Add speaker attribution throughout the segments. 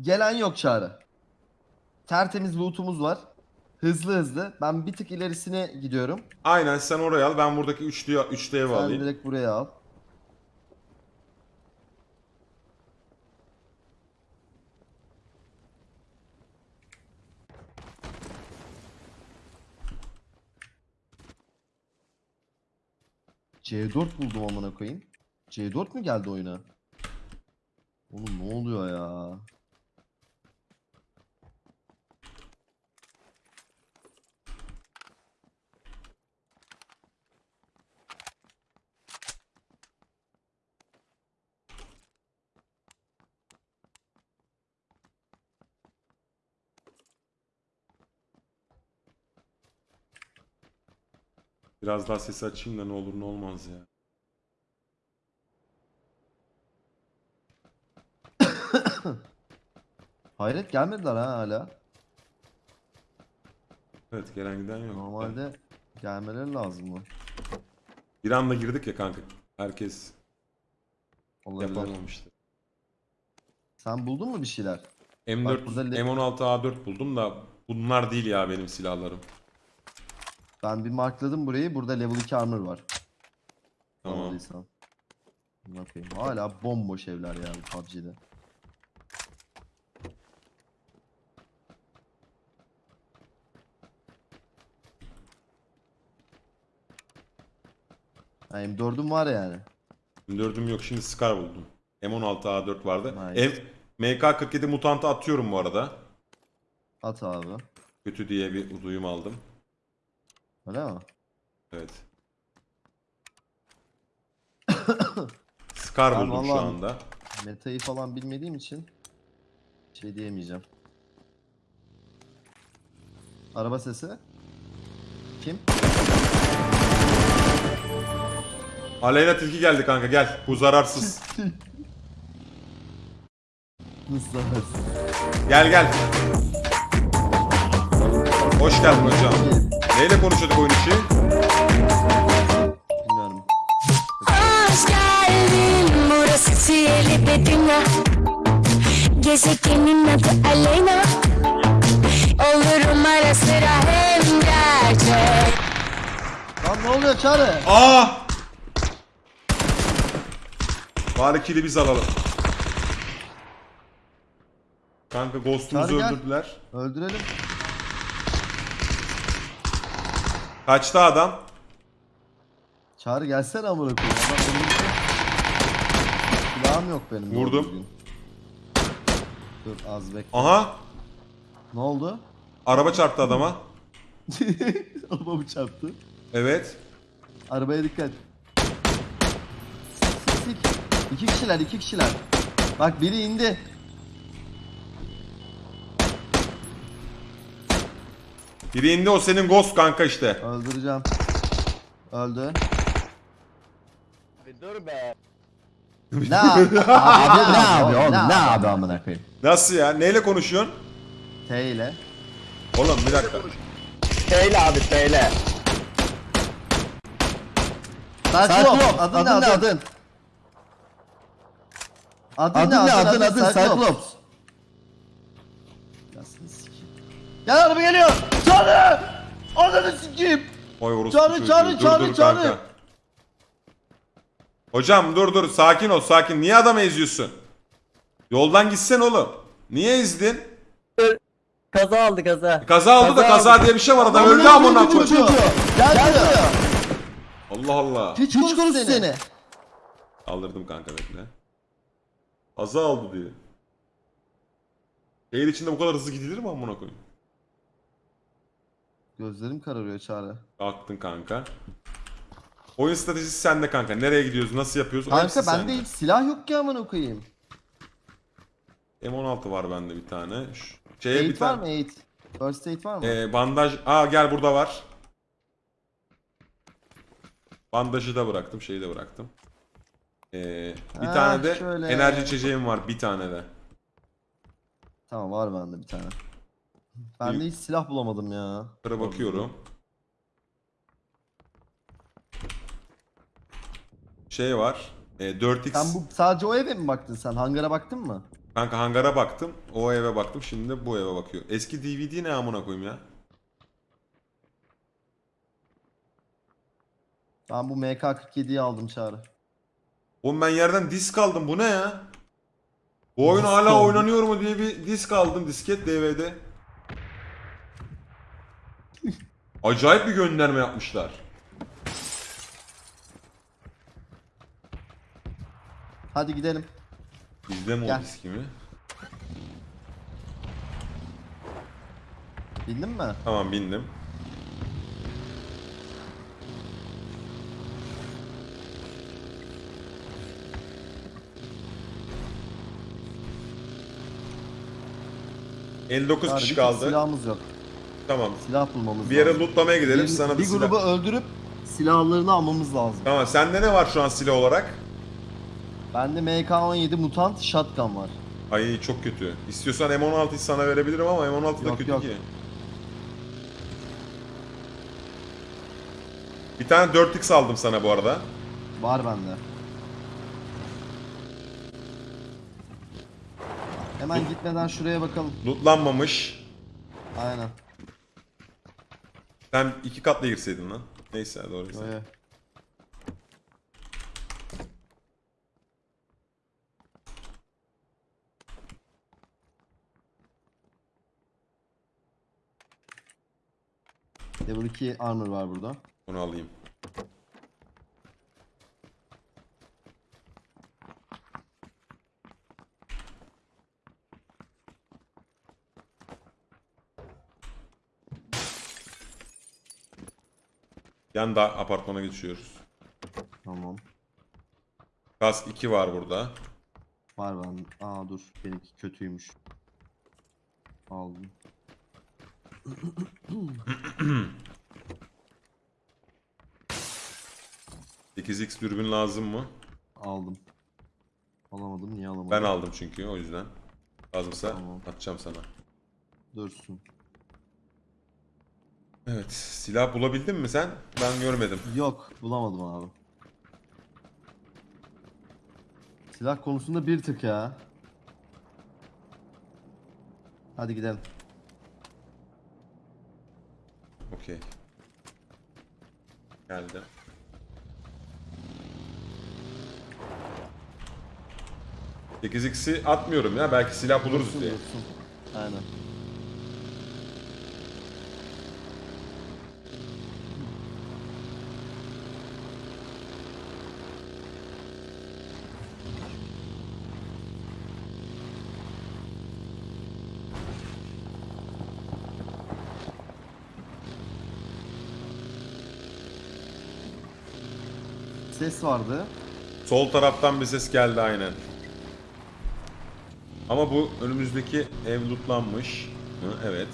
Speaker 1: Gelen yok çağrı. Tertemiz loot'umuz var. Hızlı hızlı. Ben bir tık ilerisine gidiyorum.
Speaker 2: Aynen sen oraya al. Ben buradaki üçlüyü, üçlü evi
Speaker 1: Sen
Speaker 2: alayım.
Speaker 1: direkt buraya al. C4 buldum amına koyayım. C4 mü geldi oyuna? Oğlum ne oluyor ya?
Speaker 2: Biraz daha sesi açayım da ne olur ne olmaz ya.
Speaker 1: Hayret gelmediler ha hala.
Speaker 2: Evet gelen giden yok.
Speaker 1: Normalde gelmeleri lazım mı?
Speaker 2: Bir anda girdik ya kanka. Herkes
Speaker 1: Olabilir.
Speaker 2: yapamamıştı.
Speaker 1: Sen buldun mu bir şeyler?
Speaker 2: M4,
Speaker 1: Bak burada le-
Speaker 2: M16 A4 buldum da bunlar değil ya benim silahlarım.
Speaker 1: Ben bir markladım burayı. Burada level 2 armor var.
Speaker 2: Tamam.
Speaker 1: Anladıysan. Ne yapayım? Hala bomboş evler ya bu PUBG'de. Ha, M4'üm var yani.
Speaker 2: M4'üm yok şimdi Scar buldum. M16 A4 vardı.
Speaker 1: Nice.
Speaker 2: M MK47 mutantı atıyorum bu arada.
Speaker 1: At abi.
Speaker 2: Kötü diye bir duyum aldım.
Speaker 1: Öyle mi?
Speaker 2: Evet. Scar
Speaker 1: Ben
Speaker 2: buldum şu
Speaker 1: vallahi-
Speaker 2: anda.
Speaker 1: Metayı falan bilmediğim için şey diyemeyeceğim. Araba sesi. Kim?
Speaker 2: Aleyna Tilki geldi kanka gel. Bu zararsız.
Speaker 1: Nasıl
Speaker 2: gel gel. Hoş geldin hocam. Neyle konuşuyorduk oyun içi?
Speaker 1: Bilmiyorum.
Speaker 3: Hoş geldin burası sihirli bir dünya Gezegenin adı Aleyna Olurum ara sıra hem gerçek
Speaker 1: Lan ne oluyor Çağrı?
Speaker 2: Aa! Bari kili biz alalım. Kanka Ghost'umuzu
Speaker 1: Çağrı gel.
Speaker 2: öldürdüler.
Speaker 1: Öldürelim.
Speaker 2: Kaçtı adam.
Speaker 1: Çağrı gelsene amına koyayım. Adam. Silahım yok benim. doğru
Speaker 2: Vurdum.
Speaker 1: düzgün. Dur az bekle.
Speaker 2: Aha!
Speaker 1: Ne oldu?
Speaker 2: Araba çarptı adama.
Speaker 1: Arabamı çarptı.
Speaker 2: Evet.
Speaker 1: Arabaya dikkat. Sik sik. İki kişiler iki kişiler. Bak biri indi.
Speaker 2: Biri indi o senin Ghost kanka işte.
Speaker 1: Öldüreceğim. Öldü.
Speaker 4: Dur be.
Speaker 1: Ne abi? ne abi oğlum? Ne abi amına koyayım?
Speaker 2: Nasıl ya? Neyle konuşuyorsun?
Speaker 1: T ile.
Speaker 2: Oğlum bir dakika.
Speaker 4: Teyle abi teyle.
Speaker 1: Cyclops. Adın ne adın? Adın ne adın adın Cyclops. Yasını sikeyim. Gel araba geliyor. Çağrı! Ananı sikeyim.
Speaker 2: Oy orospu
Speaker 1: Çağrı,
Speaker 2: çocuğu.
Speaker 1: çağrı,
Speaker 2: Dur,
Speaker 1: çağrı,
Speaker 2: dur
Speaker 1: çağrı.
Speaker 2: kanka. Hocam dur dur sakin ol sakin. Niye adamı eziyorsun? Yoldan gitsen oğlum. Niye ezdin?
Speaker 4: Kaza aldı kaza.
Speaker 2: Kaza oldu da
Speaker 4: Kaza
Speaker 2: kaza diye bir şey var adam öldü amına koyayım.
Speaker 1: çocuğu. Gel buraya.
Speaker 2: Allah Allah.
Speaker 1: Hiç konuş seni.
Speaker 2: Kaldırdım kanka bekle. Kaza oldu diye. Şehir içinde bu kadar hızlı gidilir mi amına koyayım?
Speaker 1: Gözlerim kararıyor Çağrı.
Speaker 2: Kalktın kanka. Oyun stratejisi sende kanka. Nereye gidiyoruz? Nasıl yapıyoruz?
Speaker 1: Kanka bende hiç silah yok ki amına koyayım.
Speaker 2: M16 var bende bir tane. Şeye bir
Speaker 1: Aid var
Speaker 2: tane.
Speaker 1: mı aid? First aid var mı?
Speaker 2: Ee, bandaj. Aa gel burada var. Bandajı da bıraktım. Şeyi de bıraktım. Ee, bir
Speaker 1: Ha,
Speaker 2: tane de
Speaker 1: şöyle.
Speaker 2: enerji içeceğim var. Bir tane de.
Speaker 1: Tamam var bende bir tane. Ben de hiç silah bulamadım ya.
Speaker 2: Şöyle bakıyorum. Şey var. E, 4x.
Speaker 1: Sen bu sadece o eve mi baktın sen? Hangara baktın mı?
Speaker 2: Kanka hangara baktım. O eve baktım. Şimdi de bu eve bakıyor. Eski DVD ne amına koyayım ya?
Speaker 1: Ben bu MK47'yi aldım çağrı.
Speaker 2: Oğlum ben yerden disk aldım. Bu ne ya? Bu oyun
Speaker 1: Disk
Speaker 2: hala
Speaker 1: aldım.
Speaker 2: oynanıyor mu diye bir disk aldım. Disket DVD. Acayip bir gönderme yapmışlar.
Speaker 1: Hadi gidelim.
Speaker 2: Bizde mi o
Speaker 1: Gel.
Speaker 2: diski mi?
Speaker 1: Bildin mi?
Speaker 2: Tamam bindim. ...59
Speaker 1: Çağrı, bir
Speaker 2: kişi
Speaker 1: tek
Speaker 2: kaldı.
Speaker 1: Silahımız yok.
Speaker 2: Tamam.
Speaker 1: Silah bulmamız
Speaker 2: Bir yere
Speaker 1: lazım.
Speaker 2: lootlamaya gidelim.
Speaker 1: bir,
Speaker 2: Sana bir,
Speaker 1: bir
Speaker 2: silah...
Speaker 1: grubu öldürüp silahlarını almamız lazım.
Speaker 2: Tamam sende ne var şu an silah olarak?
Speaker 1: Bende MK17 mutant shotgun var.
Speaker 2: Ay çok kötü. İstiyorsan M16'yı sana verebilirim ama M16 da
Speaker 1: Yok,
Speaker 2: kötü
Speaker 1: yok.
Speaker 2: ki. Bir tane 4x aldım sana bu arada.
Speaker 1: Var bende. Hemen gitmeden şuraya bakalım.
Speaker 2: Lootlanmamış.
Speaker 1: Aynen.
Speaker 2: Sen iki katla girseydin lan. Neyse doğru.
Speaker 1: Böyle. Level 2 armor var burada.
Speaker 2: Onu alayım. Yan da apartmana geçiyoruz.
Speaker 1: Tamam.
Speaker 2: Kask 2 var burada.
Speaker 1: Var ben. Aa dur. Benimki kötüymüş. Aldım.
Speaker 2: X dürbün lazım mı?
Speaker 1: Aldım. Alamadım. Niye alamadım?
Speaker 2: Ben aldım çünkü o yüzden. Lazımsa
Speaker 1: Tamam.
Speaker 2: atacağım sana.
Speaker 1: Dursun.
Speaker 2: Evet. Silah bulabildin mi sen? Ben görmedim.
Speaker 1: Yok. Bulamadım abi. Silah konusunda bir tık ya. Hadi gidelim.
Speaker 2: Okey. Geldi. Sekiz x'i atmıyorum ya. Belki silah buluruz diye.
Speaker 1: Aynen. Ses vardı.
Speaker 2: Sol taraftan bir ses geldi aynen. Ama bu önümüzdeki ev lootlanmış. Hı, evet.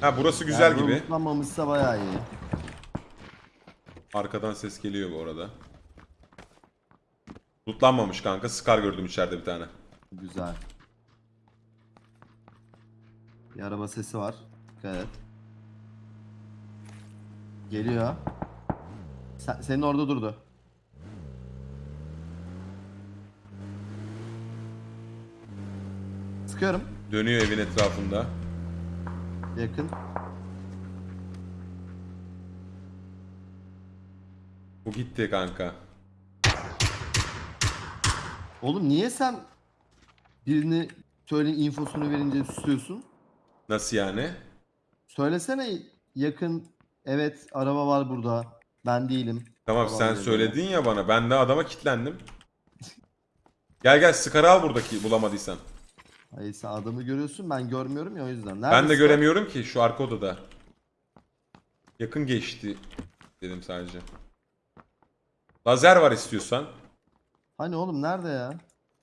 Speaker 2: Ha burası güzel
Speaker 1: Yani
Speaker 2: gibi.
Speaker 1: unutlanmamışsa bayağı iyi.
Speaker 2: Arkadan ses geliyor bu arada. Lootlanmamış kanka. Scar gördüm içeride bir tane.
Speaker 1: Güzel. Bir araba sesi var. Dikkat et. Geliyor. Sen, senin orada durdu. Sıkıyorum.
Speaker 2: Dönüyor evin etrafında.
Speaker 1: Yakın.
Speaker 2: Bu gitti kanka.
Speaker 1: Oğlum niye sen birini söyleyin infosunu verince susuyorsun?
Speaker 2: Nasıl yani?
Speaker 1: Söylesene yakın. Evet araba var burada. Ben değilim.
Speaker 2: Tamam
Speaker 1: Falan
Speaker 2: sen söyledin ya bana. Ben de adama kilitlendim. Gel gel Scar'ı al buradaki bulamadıysan.
Speaker 1: Hayır sen adamı görüyorsun ben görmüyorum ya o yüzden.
Speaker 2: Ben de
Speaker 1: Neredesin?
Speaker 2: göremiyorum ki şu arka odada. Yakın geçti dedim sadece. Lazer var istiyorsan.
Speaker 1: Hani oğlum nerede ya?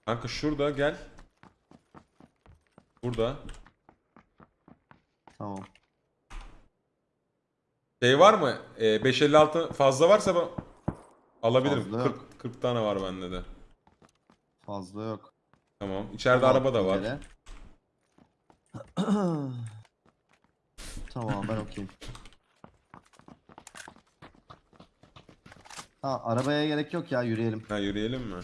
Speaker 2: Kanka şurada gel. Burada.
Speaker 1: Tamam.
Speaker 2: Şey var mı? Ee, 556 fazla varsa ben alabilirim.
Speaker 1: Fazla
Speaker 2: 40,
Speaker 1: yok.
Speaker 2: 40 tane var bende de.
Speaker 1: Fazla yok.
Speaker 2: Tamam. İçeride
Speaker 1: Tamam,
Speaker 2: araba da var.
Speaker 1: tamam ben okeyim. Ha arabaya gerek yok ya yürüyelim.
Speaker 2: Ha yürüyelim mi?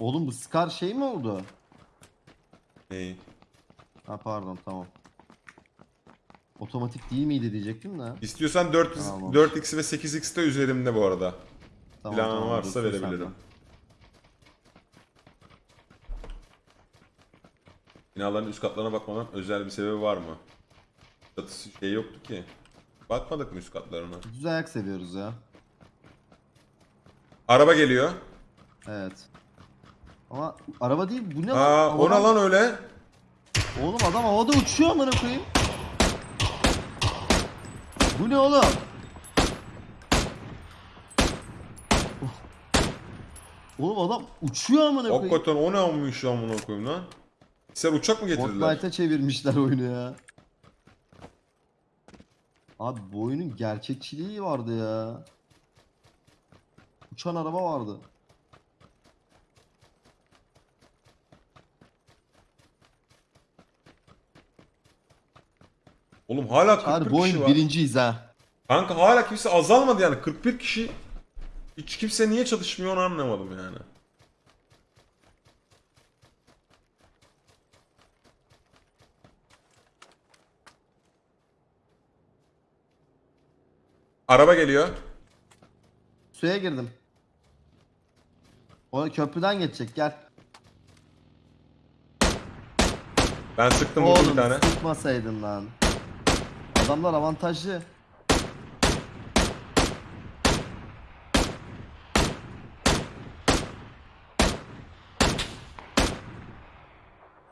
Speaker 1: Oğlum bu Scar şey mi oldu?
Speaker 2: Neyi?
Speaker 1: Ha pardon tamam. Otomatik değil miydi diyecektim de.
Speaker 2: İstiyorsan 4
Speaker 1: Tamam.
Speaker 2: 4x ve 8x de üzerimde bu arada.
Speaker 1: Tamam,
Speaker 2: Planın
Speaker 1: tamam,
Speaker 2: varsa
Speaker 1: dursun
Speaker 2: verebilirim.
Speaker 1: sende.
Speaker 2: Binaların üst katlarına bakmanın özel bir sebebi var mı? Çatısı şey yoktu ki. Bakmadık mı üst katlarına?
Speaker 1: Düz ayak seviyoruz ya.
Speaker 2: Araba geliyor.
Speaker 1: Evet. Ama araba değil bu ne
Speaker 2: Aa,
Speaker 1: lan?
Speaker 2: o ne
Speaker 1: Havadan-
Speaker 2: lan öyle?
Speaker 1: Oğlum adam havada uçuyor amına koyayım. Bu ne oğlum? Oh. Oğlum adam uçuyor amına koyayım.
Speaker 2: Hakikaten o ne ya amına koyayım lan? Sen uçak mı getirdiler?
Speaker 1: Fortnite'a çevirmişler oyunu ya. Abi bu oyunun gerçekçiliği vardı ya. Uçan araba vardı.
Speaker 2: Oğlum hala 41
Speaker 1: Abi bu
Speaker 2: kişi
Speaker 1: oyun
Speaker 2: var.
Speaker 1: birinciyiz ha.
Speaker 2: Kanka hala kimse azalmadı yani 41 kişi. Hiç kimse niye çalışmıyor onu anlamadım yani. Araba geliyor.
Speaker 1: Suya girdim. O köprüden geçecek gel.
Speaker 2: Ben sıktım vurdum bir
Speaker 1: Oğlum
Speaker 2: tane.
Speaker 1: sıkmasaydın lan. Adamlar avantajlı.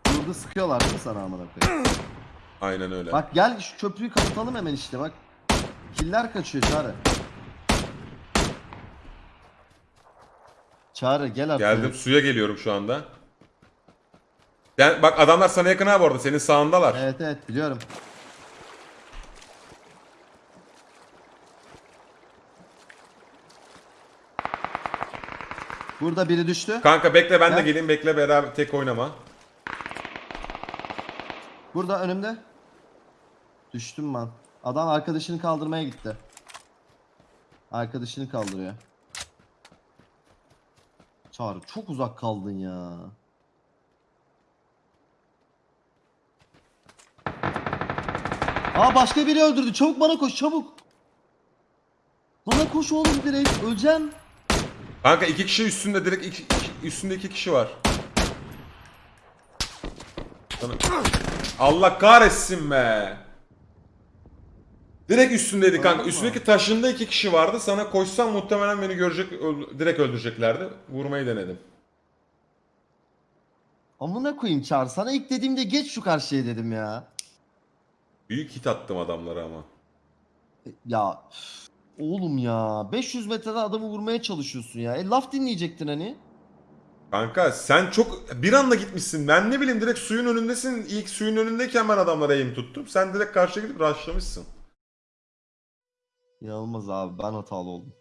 Speaker 1: Burada sıkıyorlar değil mi sana amına koyayım?
Speaker 2: Aynen öyle.
Speaker 1: Bak gel şu köprüyü kapatalım hemen işte bak. Killer kaçıyor Çağrı. Çağrı gel artık.
Speaker 2: Geldim suya geliyorum şu anda. Ben, bak adamlar sana yakın ha bu arada senin sağındalar.
Speaker 1: Evet evet biliyorum. Burada biri düştü.
Speaker 2: Kanka bekle ben de
Speaker 1: Gel.
Speaker 2: geleyim bekle beraber tek oynama.
Speaker 1: Burada önümde. Düştüm ben. Adam arkadaşını kaldırmaya gitti. Arkadaşını kaldırıyor. Çağrı çok uzak kaldın ya. Aa başka biri öldürdü. Çabuk bana koş çabuk. Bana koş oğlum direkt. Öleceğim.
Speaker 2: Kanka iki kişi üstünde direkt iki, iki- üstünde iki kişi var. Sana- Allah kahretsin be. Direkt üstündeydi kanka. Üstündeki taşında iki kişi vardı. Sana koşsam muhtemelen beni görecek, öl- direkt öldüreceklerdi. Vurmayı denedim.
Speaker 1: Amına koyayım Çağrı. Sana ilk dediğimde geç şu karşıya dedim ya.
Speaker 2: Büyük hit attım adamlara ama.
Speaker 1: Ya üf, oğlum ya 500 metreden adamı vurmaya çalışıyorsun ya. E laf dinleyecektin hani.
Speaker 2: Kanka sen çok bir anda gitmişsin. Ben ne bileyim direkt suyun önündesin. İlk suyun önündeyken ben adamlara aim tuttum. Sen direkt karşıya gidip rushlamışsın.
Speaker 1: İnanılmaz abi ben hatalı oldum.